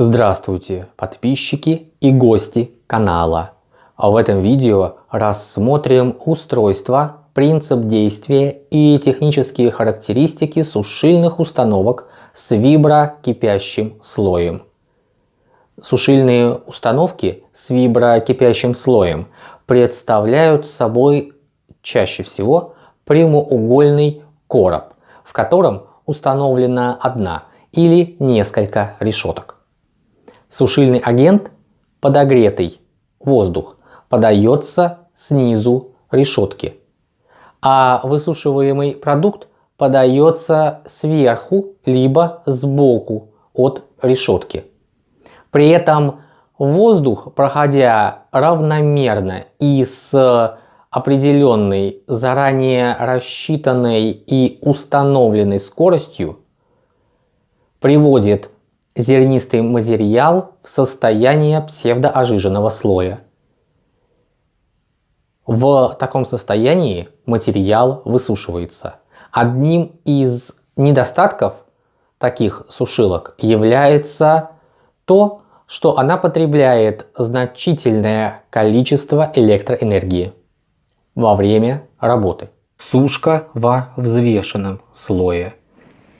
Здравствуйте, подписчики и гости канала. В этом видео рассмотрим устройство, принцип действия и технические характеристики сушильных установок с виброкипящим слоем. Сушильные установки с виброкипящим слоем представляют собой чаще всего прямоугольный короб, в котором установлена одна или несколько решеток. Сушильный агент, подогретый воздух, подается снизу решетки, а высушиваемый продукт подается сверху либо сбоку от решетки. При этом воздух, проходя равномерно и с определенной, заранее рассчитанной и установленной скоростью, приводит зернистый материал в состояние псевдоожиженного слоя. В таком состоянии материал высушивается. Одним из недостатков таких сушилок является то, что она потребляет значительное количество электроэнергии во время работы. Сушка во взвешенном слое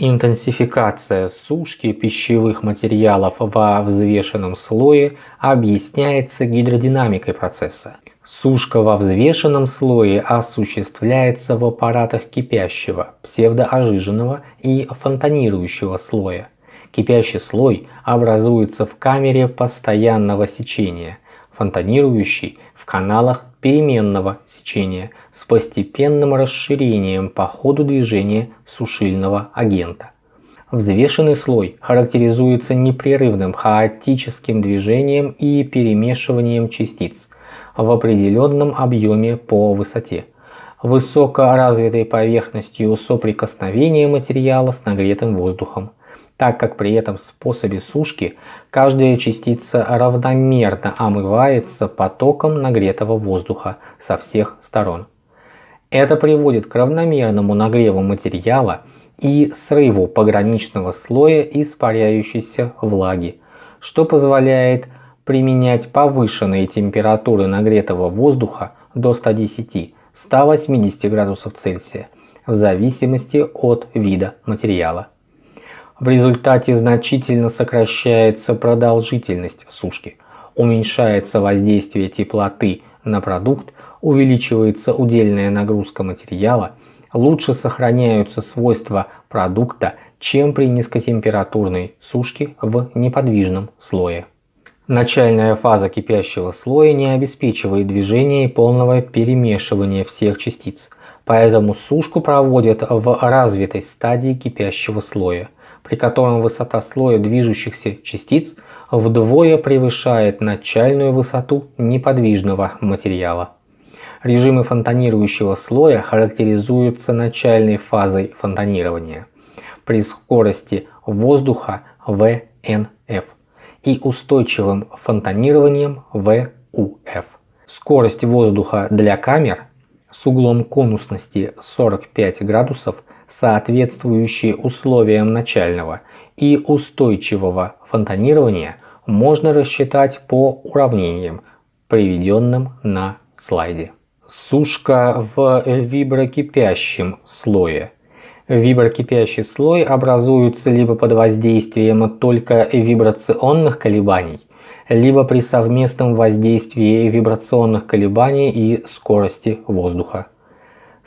Интенсификация сушки пищевых материалов во взвешенном слое объясняется гидродинамикой процесса. Сушка во взвешенном слое осуществляется в аппаратах кипящего, псевдоожиженного и фонтанирующего слоя. Кипящий слой образуется в камере постоянного сечения, фонтанирующий в каналах переменного сечения с постепенным расширением по ходу движения сушильного агента. Взвешенный слой характеризуется непрерывным хаотическим движением и перемешиванием частиц в определенном объеме по высоте, высокоразвитой поверхностью соприкосновения материала с нагретым воздухом, так как при этом способе сушки каждая частица равномерно омывается потоком нагретого воздуха со всех сторон. Это приводит к равномерному нагреву материала и срыву пограничного слоя испаряющейся влаги, что позволяет применять повышенные температуры нагретого воздуха до 110-180 градусов Цельсия в зависимости от вида материала. В результате значительно сокращается продолжительность сушки, уменьшается воздействие теплоты на продукт, увеличивается удельная нагрузка материала, лучше сохраняются свойства продукта, чем при низкотемпературной сушке в неподвижном слое. Начальная фаза кипящего слоя не обеспечивает движения и полного перемешивания всех частиц, поэтому сушку проводят в развитой стадии кипящего слоя при котором высота слоя движущихся частиц вдвое превышает начальную высоту неподвижного материала. Режимы фонтанирующего слоя характеризуются начальной фазой фонтанирования при скорости воздуха ВНФ и устойчивым фонтанированием ВУФ. Скорость воздуха для камер с углом конусности 45 градусов соответствующие условиям начального и устойчивого фонтанирования, можно рассчитать по уравнениям, приведенным на слайде. Сушка в виброкипящем слое. Виброкипящий слой образуется либо под воздействием только вибрационных колебаний, либо при совместном воздействии вибрационных колебаний и скорости воздуха.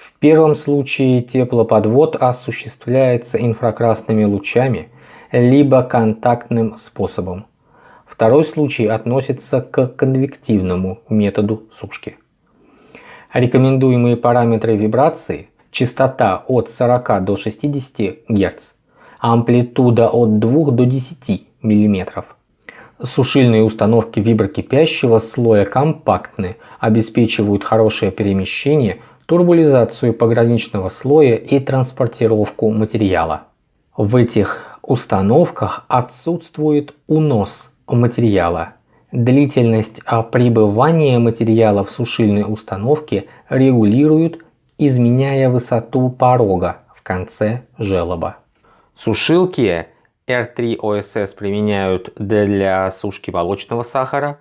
В первом случае теплоподвод осуществляется инфракрасными лучами, либо контактным способом. Второй случай относится к конвективному методу сушки. Рекомендуемые параметры вибрации – частота от 40 до 60 Гц, амплитуда от 2 до 10 мм. Сушильные установки виброкипящего слоя компактны, обеспечивают хорошее перемещение – турбулизацию пограничного слоя и транспортировку материала. В этих установках отсутствует унос материала. Длительность пребывания материала в сушильной установке регулируют, изменяя высоту порога в конце желоба. Сушилки R3 OSS применяют для сушки молочного сахара,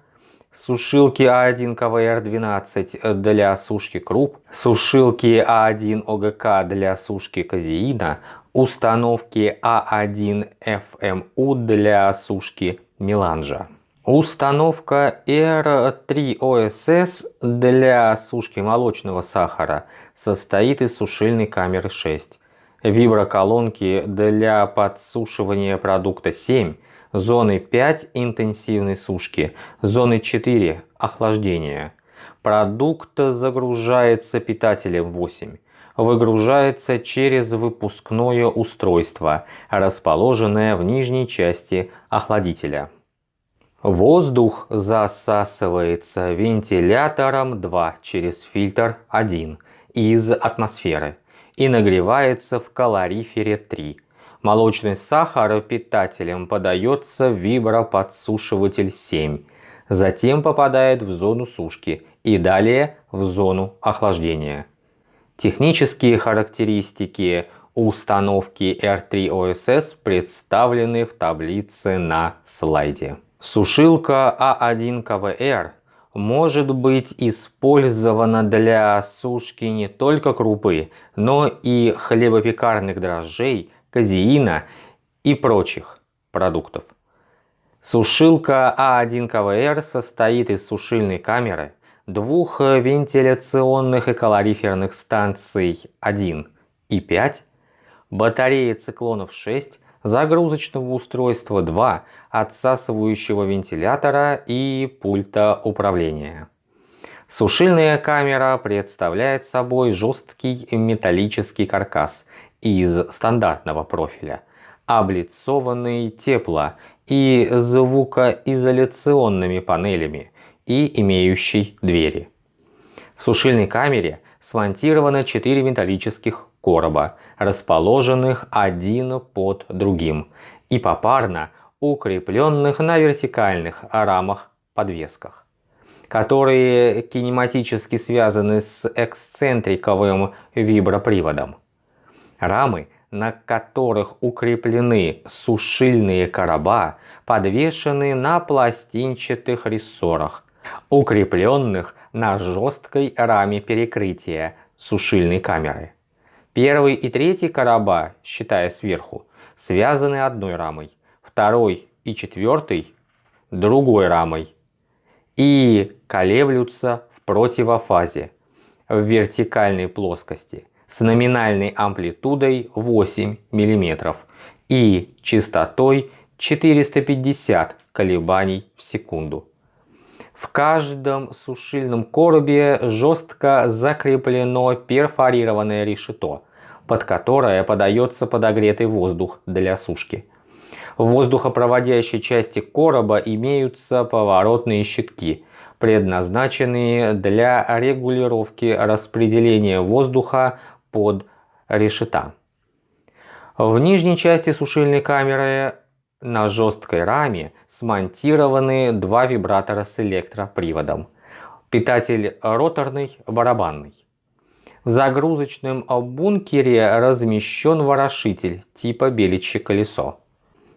сушилки А1 КВР-12 для сушки круп, сушилки А1 ОГК для сушки казеина, установки А1 FMU для сушки меланжа. Установка R3 OSS для сушки молочного сахара состоит из сушильной камеры 6, виброколонки для подсушивания продукта 7, зоны 5 интенсивной сушки, зоны 4 охлаждения. Продукт загружается питателем 8, выгружается через выпускное устройство, расположенное в нижней части охладителя. Воздух засасывается вентилятором 2 через фильтр 1 из атмосферы и нагревается в калорифере 3 Молочный сахар питателем подается в виброподсушиватель 7, затем попадает в зону сушки и далее в зону охлаждения. Технические характеристики установки R3 OSS представлены в таблице на слайде. Сушилка А1 КВР может быть использована для сушки не только крупы, но и хлебопекарных дрожжей, казеина и прочих продуктов. Сушилка А1 КВР состоит из сушильной камеры, двух вентиляционных и калориферных станций 1 и 5, батареи циклонов 6, загрузочного устройства 2, отсасывающего вентилятора и пульта управления. Сушильная камера представляет собой жесткий металлический каркас из стандартного профиля, облицованный тепло- и звукоизоляционными панелями и имеющий двери. В сушильной камере смонтировано 4 металлических короба, расположенных один под другим и попарно укрепленных на вертикальных рамах-подвесках, которые кинематически связаны с эксцентриковым виброприводом. Рамы, на которых укреплены сушильные короба, подвешены на пластинчатых рессорах, укрепленных на жесткой раме перекрытия сушильной камеры. Первый и третий короба, считая сверху, связаны одной рамой, второй и четвертый – другой рамой и колеблются в противофазе в вертикальной плоскости с номинальной амплитудой 8 мм и частотой 450 колебаний в секунду. В каждом сушильном коробе жестко закреплено перфорированное решето, под которое подается подогретый воздух для сушки. В воздухопроводящей части короба имеются поворотные щитки, предназначенные для регулировки распределения воздуха под решета. В нижней части сушильной камеры на жесткой раме смонтированы два вибратора с электроприводом. Питатель роторный, барабанный. В загрузочном бункере размещен ворошитель типа беличье колесо.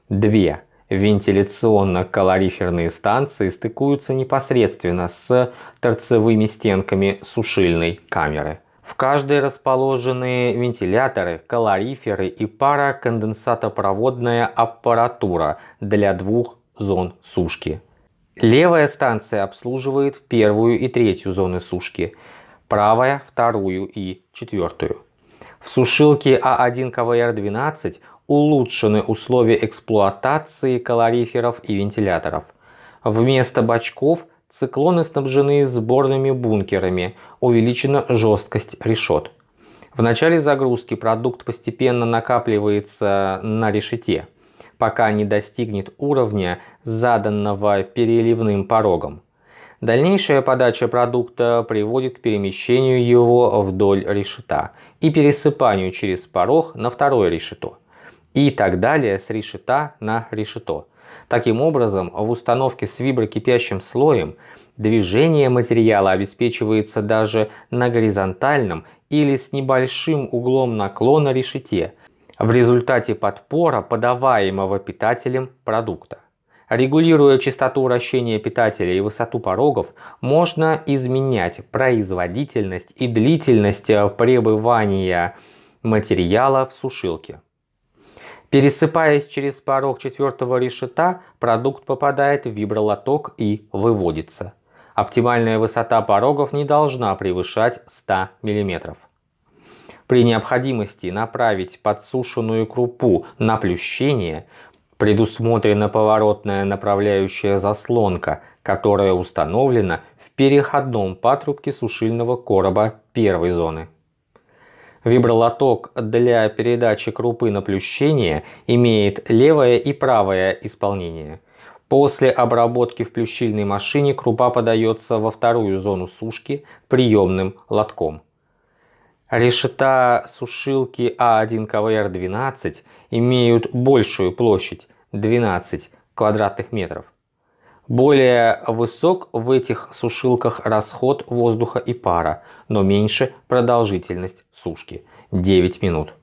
Две вентиляционно-калориферные станции стыкуются непосредственно с торцевыми стенками сушильной камеры. В каждой расположены вентиляторы, калориферы и пароконденсатопроводная аппаратура для двух зон сушки. Левая станция обслуживает первую и третью зоны сушки, правая – вторую и четвертую. В сушилке А1 КВР-12 улучшены условия эксплуатации калориферов и вентиляторов. Вместо бачков циклоны снабжены сборными бункерами, увеличена жесткость решет. В начале загрузки продукт постепенно накапливается на решете, пока не достигнет уровня, заданного переливным порогом. Дальнейшая подача продукта приводит к перемещению его вдоль решета и пересыпанию через порог на второе решето и так далее с решета на решето. Таким образом, в установке с виброкипящим слоем движение материала обеспечивается даже на горизонтальном или с небольшим углом наклона решете. в результате подпора подаваемого питателем продукта. Регулируя частоту вращения питателя и высоту порогов, можно изменять производительность и длительность пребывания материала в сушилке. Пересыпаясь через порог четвертого решета, продукт попадает в вибролоток и выводится. Оптимальная высота порогов не должна превышать 100 мм. При необходимости направить подсушенную крупу на плющение, предусмотрена поворотная направляющая заслонка, которая установлена в переходном патрубке сушильного короба первой зоны. Вибролоток для передачи крупы на плющение имеет левое и правое исполнение. После обработки в плющильной машине крупа подается во вторую зону сушки приемным лотком. Решета сушилки А1 КВР-12 имеют большую площадь 12 квадратных метров. Более высок в этих сушилках расход воздуха и пара, но меньше продолжительность сушки – 9 минут.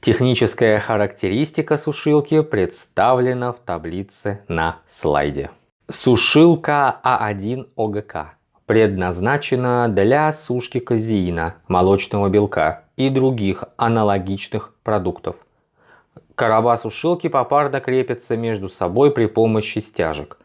Техническая характеристика сушилки представлена в таблице на слайде. Сушилка А1 ОГК предназначена для сушки казеина, молочного белка и других аналогичных продуктов. Короба сушилки попарно крепятся между собой при помощи стяжек.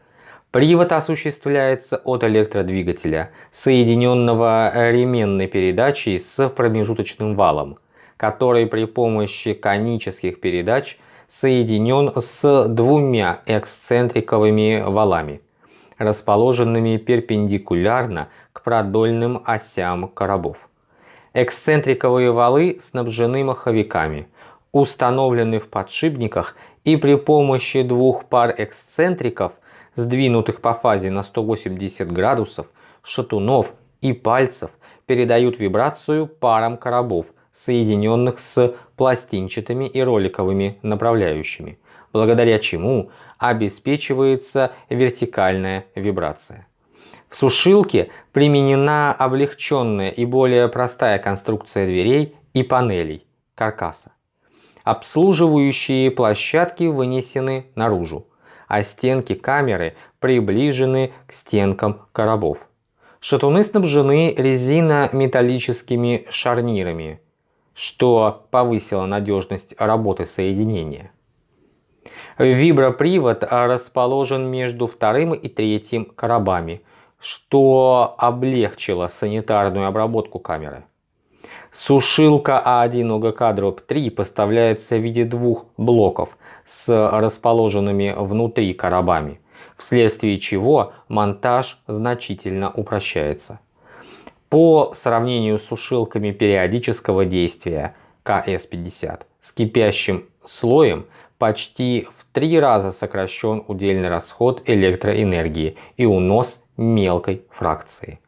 Привод осуществляется от электродвигателя, соединенного ременной передачей с промежуточным валом, который при помощи конических передач соединен с двумя эксцентриковыми валами расположенными перпендикулярно к продольным осям коробов. Эксцентриковые валы снабжены маховиками, установлены в подшипниках и при помощи двух пар эксцентриков, сдвинутых по фазе на 180 градусов, шатунов и пальцев, передают вибрацию парам коробов, соединенных с пластинчатыми и роликовыми направляющими благодаря чему обеспечивается вертикальная вибрация. В сушилке применена облегченная и более простая конструкция дверей и панелей каркаса. Обслуживающие площадки вынесены наружу, а стенки камеры приближены к стенкам коробов. Шатуны снабжены резинометаллическими шарнирами, что повысило надежность работы соединения. Вибропривод расположен между вторым и третьим коробами, что облегчило санитарную обработку камеры. Сушилка А1 ОГК-3 поставляется в виде двух блоков с расположенными внутри коробами, вследствие чего монтаж значительно упрощается. По сравнению с сушилками периодического действия КС-50 с кипящим слоем почти в три раза сокращен удельный расход электроэнергии и унос мелкой фракции.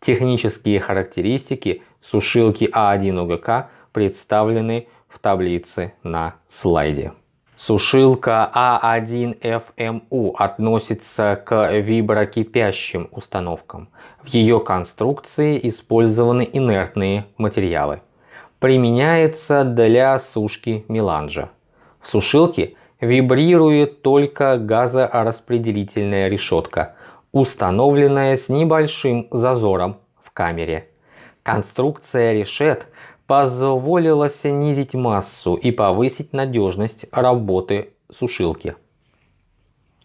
Технические характеристики сушилки А1 ОГК представлены в таблице на слайде. Сушилка А1FMU относится к виброкипящим установкам. В ее конструкции использованы инертные материалы. Применяется для сушки меланжа. В сушилке вибрирует только газораспределительная решетка, установленная с небольшим зазором в камере. Конструкция решет позволила снизить массу и повысить надежность работы сушилки.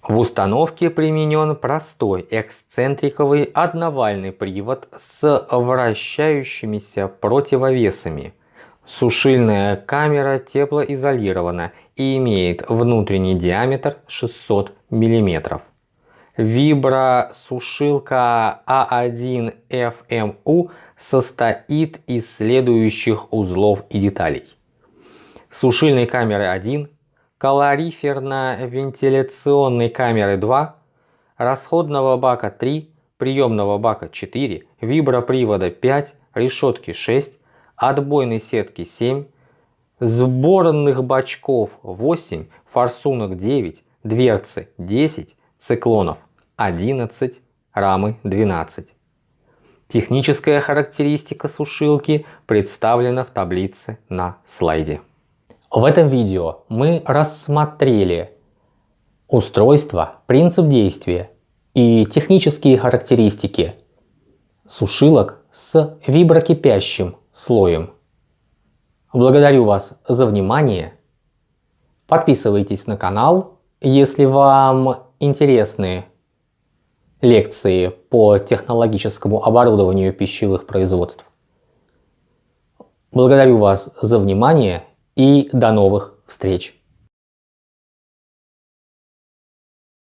В установке применен простой эксцентриковый одновальный привод с вращающимися противовесами – Сушильная камера теплоизолирована и имеет внутренний диаметр 600 мм. Вибросушилка А1FMU состоит из следующих узлов и деталей. Сушильной камеры 1, калориферно-вентиляционной камеры 2, расходного бака 3, приемного бака 4, вибропривода 5, решетки 6, отбойной сетки 7, сборных бачков 8, форсунок 9, дверцы 10, циклонов 11, рамы 12. Техническая характеристика сушилки представлена в таблице на слайде. В этом видео мы рассмотрели устройство, принцип действия и технические характеристики сушилок с виброкипящим слоем. Благодарю вас за внимание. Подписывайтесь на канал, если вам интересны лекции по технологическому оборудованию пищевых производств. Благодарю вас за внимание и до новых встреч!